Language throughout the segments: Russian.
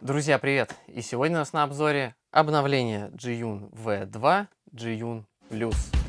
Друзья, привет! И сегодня у нас на обзоре обновление Jiyun V2 Jiyun Plus.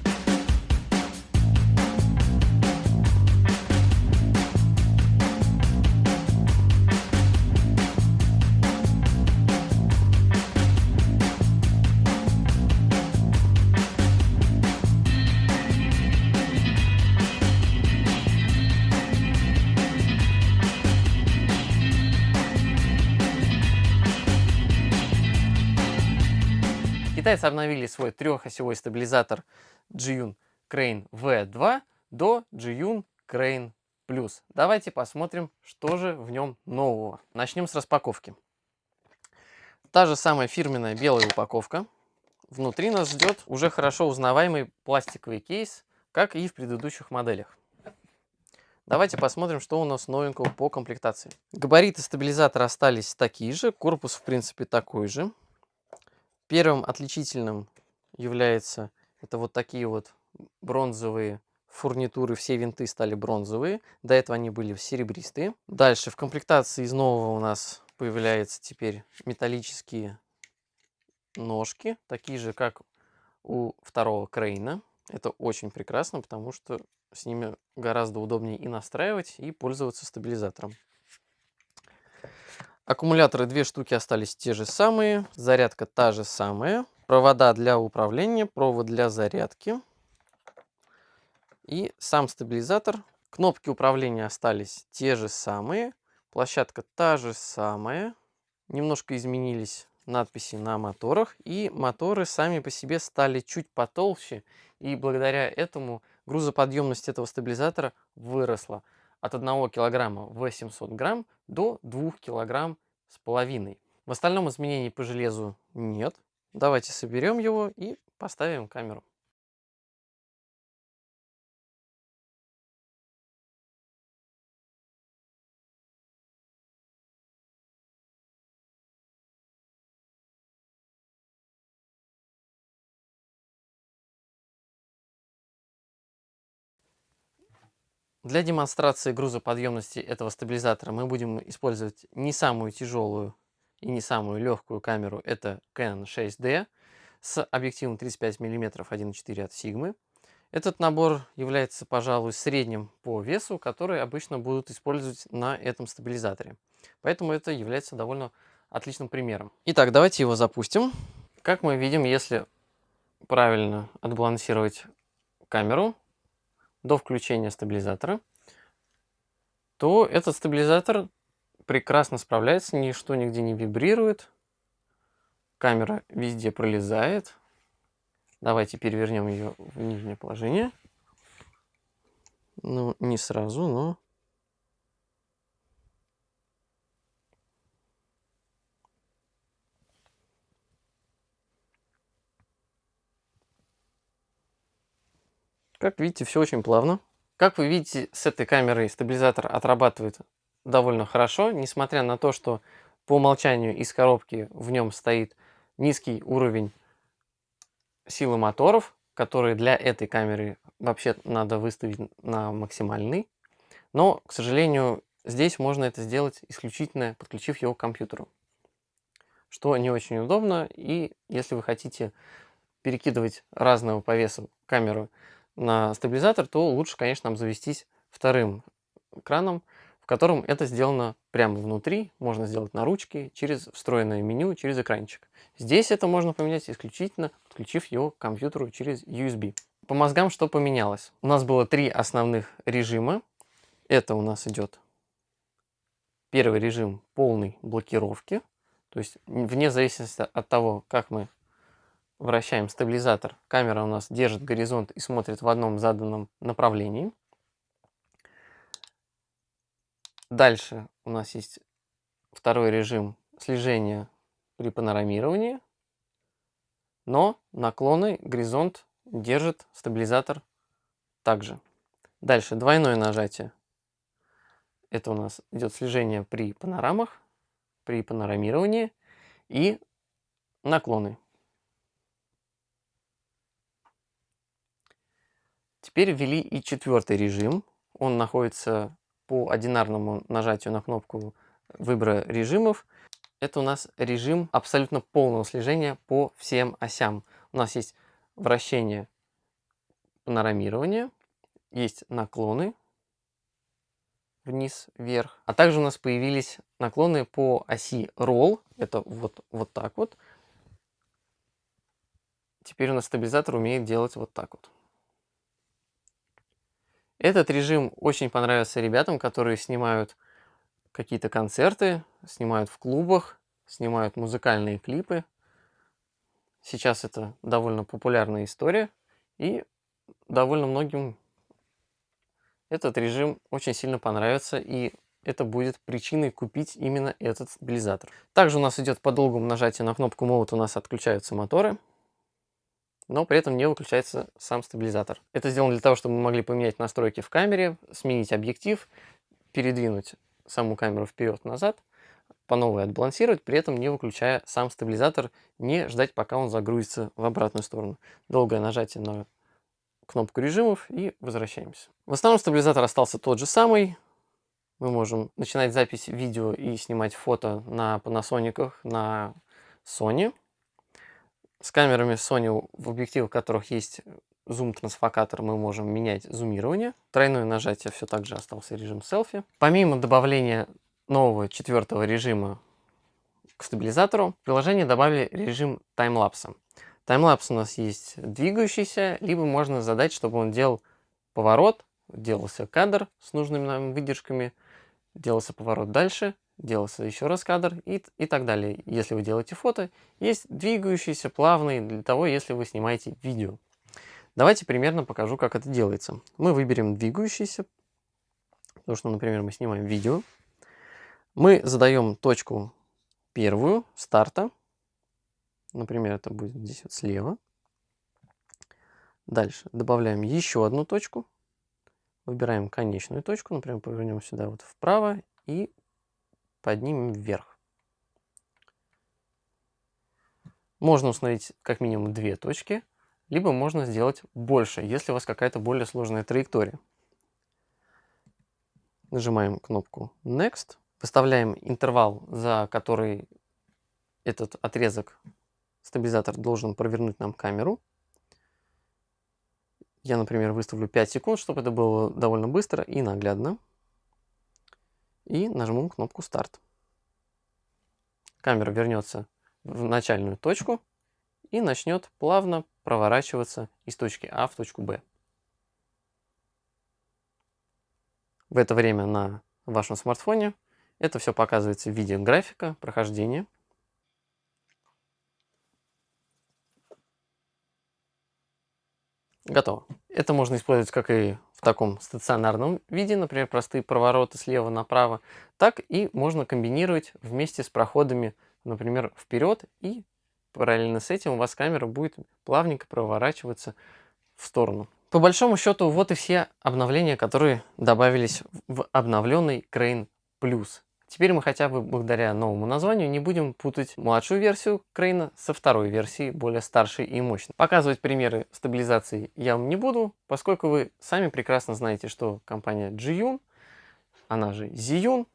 Китайцы обновили свой трехосевой стабилизатор Jiyun Crane V2 до Jiyun Crane Plus. Давайте посмотрим, что же в нем нового. Начнем с распаковки. Та же самая фирменная белая упаковка. Внутри нас ждет уже хорошо узнаваемый пластиковый кейс, как и в предыдущих моделях. Давайте посмотрим, что у нас новенького по комплектации. Габариты стабилизатора остались такие же, корпус в принципе такой же. Первым отличительным является это вот такие вот бронзовые фурнитуры, все винты стали бронзовые. До этого они были серебристые. Дальше в комплектации из нового у нас появляются теперь металлические ножки, такие же, как у второго Крейна. Это очень прекрасно, потому что с ними гораздо удобнее и настраивать, и пользоваться стабилизатором. Аккумуляторы две штуки остались те же самые, зарядка та же самая, провода для управления, провод для зарядки. И сам стабилизатор. Кнопки управления остались те же самые, площадка та же самая, немножко изменились надписи на моторах. И моторы сами по себе стали чуть потолще. И благодаря этому грузоподъемность этого стабилизатора выросла от 1 килограмма 800 грамм до 2 килограмм с половиной. В остальном изменений по железу нет. Давайте соберем его и поставим камеру. Для демонстрации грузоподъемности этого стабилизатора мы будем использовать не самую тяжелую и не самую легкую камеру. Это Canon 6D с объективом 35 мм 1.4 от Sigma. Этот набор является, пожалуй, средним по весу, который обычно будут использовать на этом стабилизаторе. Поэтому это является довольно отличным примером. Итак, давайте его запустим. Как мы видим, если правильно отбалансировать камеру, до включения стабилизатора, то этот стабилизатор прекрасно справляется, ничто нигде не вибрирует, камера везде пролезает. Давайте перевернем ее в нижнее положение. Ну, не сразу, но... Как видите, все очень плавно. Как вы видите, с этой камерой стабилизатор отрабатывает довольно хорошо, несмотря на то, что по умолчанию из коробки в нем стоит низкий уровень силы моторов, которые для этой камеры вообще надо выставить на максимальный. Но, к сожалению, здесь можно это сделать исключительно подключив его к компьютеру. Что не очень удобно, и если вы хотите перекидывать разного по весу камеру на стабилизатор, то лучше, конечно, обзавестись вторым краном, в котором это сделано прямо внутри, можно сделать на ручке, через встроенное меню, через экранчик. Здесь это можно поменять исключительно, подключив его к компьютеру через USB. По мозгам что поменялось? У нас было три основных режима. Это у нас идет первый режим полной блокировки, то есть вне зависимости от того, как мы вращаем стабилизатор, камера у нас держит горизонт и смотрит в одном заданном направлении. Дальше у нас есть второй режим слежения при панорамировании, но наклоны горизонт держит стабилизатор также. Дальше двойное нажатие. Это у нас идет слежение при панорамах, при панорамировании и наклоны. Теперь ввели и четвертый режим. Он находится по одинарному нажатию на кнопку выбора режимов. это у нас режим абсолютно полного слежения по всем осям. У нас есть вращение панорамирования, есть наклоны вниз, вверх. А также у нас появились наклоны по оси Roll, это вот, вот так вот. Теперь у нас стабилизатор умеет делать вот так вот. Этот режим очень понравился ребятам, которые снимают какие-то концерты, снимают в клубах, снимают музыкальные клипы. Сейчас это довольно популярная история, и довольно многим этот режим очень сильно понравится, и это будет причиной купить именно этот стабилизатор. Также у нас идет по долгому нажатию на кнопку Mode у нас отключаются моторы, но при этом не выключается сам стабилизатор. Это сделано для того, чтобы мы могли поменять настройки в камере, сменить объектив, передвинуть саму камеру вперед-назад, по новой отбалансировать, при этом не выключая сам стабилизатор, не ждать, пока он загрузится в обратную сторону. Долгое нажатие на кнопку режимов и возвращаемся. В основном стабилизатор остался тот же самый. Мы можем начинать запись видео и снимать фото на Panasonic, на Sony. С камерами Sony, в объективах которых есть зум-трансфокатор, мы можем менять зумирование. Тройное нажатие все так же остался режим селфи. Помимо добавления нового четвертого режима к стабилизатору, в приложение добавили режим таймлапса. Таймлапс у нас есть двигающийся, либо можно задать, чтобы он делал поворот, делался кадр с нужными нам выдержками, делался поворот дальше, делался еще раз кадр и, и так далее. Если вы делаете фото, есть двигающийся, плавный, для того, если вы снимаете видео. Давайте примерно покажу, как это делается. Мы выберем двигающийся, потому что, например, мы снимаем видео. Мы задаем точку первую, старта, Например, это будет здесь вот слева. Дальше добавляем еще одну точку. Выбираем конечную точку. Например, повернем сюда вот вправо и поднимем вверх. Можно установить как минимум две точки, либо можно сделать больше, если у вас какая-то более сложная траектория. Нажимаем кнопку Next, выставляем интервал, за который этот отрезок Стабилизатор должен провернуть нам камеру. Я, например, выставлю 5 секунд, чтобы это было довольно быстро и наглядно. И нажму кнопку «Старт». Камера вернется в начальную точку и начнет плавно проворачиваться из точки А в точку Б. В это время на вашем смартфоне это все показывается в виде графика прохождения. Готово. Это можно использовать как и в таком стационарном виде, например, простые провороты слева направо, так и можно комбинировать вместе с проходами, например, вперед, и параллельно с этим у вас камера будет плавненько проворачиваться в сторону. По большому счету, вот и все обновления, которые добавились в обновленный Crane Plus. Теперь мы хотя бы благодаря новому названию не будем путать младшую версию Крейна со второй версией, более старшей и мощной. Показывать примеры стабилизации я вам не буду, поскольку вы сами прекрасно знаете, что компания Jiyun, она же Ziyun,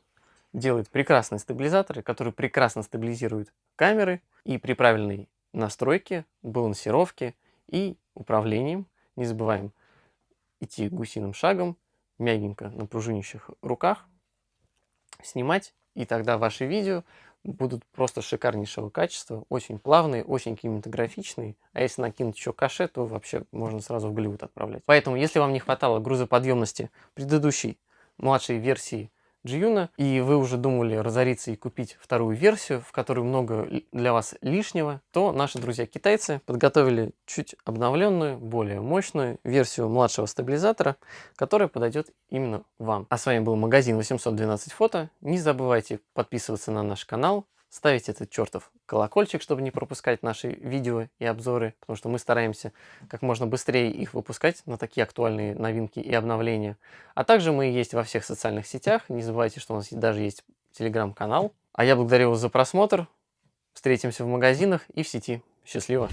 делает прекрасные стабилизаторы, которые прекрасно стабилизируют камеры и при правильной настройке, балансировке и управлением, не забываем идти гусиным шагом, мягенько на пружинящих руках, снимать, и тогда ваши видео будут просто шикарнейшего качества, очень плавные, очень кинематографичные. А если накинуть еще каше, то вообще можно сразу в Голливуд отправлять. Поэтому, если вам не хватало грузоподъемности предыдущей младшей версии Джиюна, и вы уже думали разориться и купить вторую версию, в которой много для вас лишнего, то наши друзья-китайцы подготовили чуть обновленную, более мощную версию младшего стабилизатора, которая подойдет именно вам. А с вами был магазин 812 фото. Не забывайте подписываться на наш канал, ставить этот чертов колокольчик, чтобы не пропускать наши видео и обзоры, потому что мы стараемся как можно быстрее их выпускать на такие актуальные новинки и обновления. А также мы есть во всех социальных сетях, не забывайте, что у нас даже есть телеграм-канал. А я благодарю вас за просмотр, встретимся в магазинах и в сети. Счастливо!